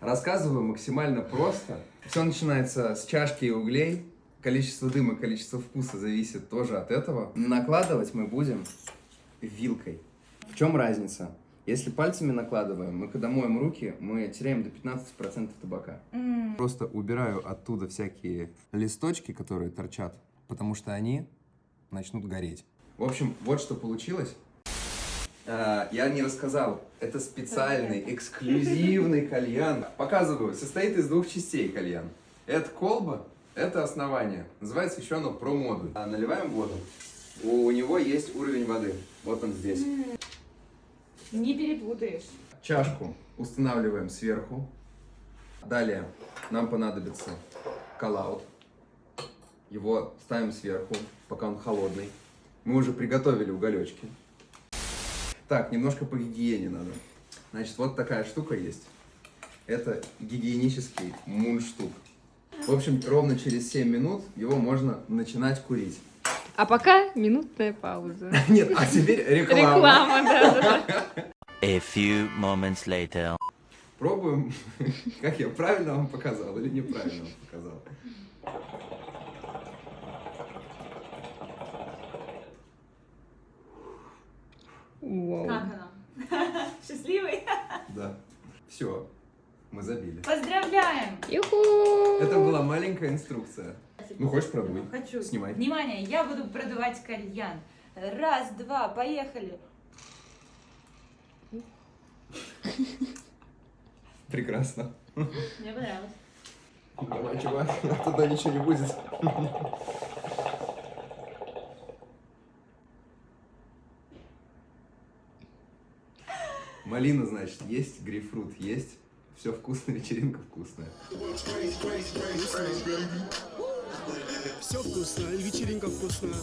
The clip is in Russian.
Рассказываю максимально просто. Все начинается с чашки и углей. Количество дыма, количество вкуса зависит тоже от этого. Накладывать мы будем вилкой. В чем разница? Если пальцами накладываем, мы когда моем руки, мы теряем до 15% табака. Просто убираю оттуда всякие листочки, которые торчат, потому что они начнут гореть. В общем, вот что получилось. А, Я не рассказал, это специальный, эксклюзивный кальян. Показываю, состоит из двух частей кальян. Это колба, это основание. Называется еще оно про-модуль. А, Наливаем воду. У него есть уровень воды. Вот он здесь. Не перепутаешь. Чашку устанавливаем сверху. Далее нам понадобится коллаут. Его ставим сверху, пока он холодный. Мы уже приготовили уголечки. Так, немножко по гигиене надо. Значит, вот такая штука есть. Это гигиенический мундштук. В общем, ровно через 7 минут его можно начинать курить. А пока минутная пауза. Нет, а теперь реклама. Реклама, да, да. A few moments later. Пробуем, как я правильно вам показал или неправильно вам показал. Вау. Как она? Счастливый? Да. Все, мы забили. Поздравляем! Юху! Это была маленькая инструкция. Ну, хочешь продуй? Хочу. Снимай. Внимание, я буду продувать кальян. Раз, два, поехали. Прекрасно. Мне понравилось. Давай, чувак, туда ничего не будет. Малина, значит, есть, грейпфрут есть. Все вкусно, вечеринка вкусная. Все вкусно, вечеринка вкусная.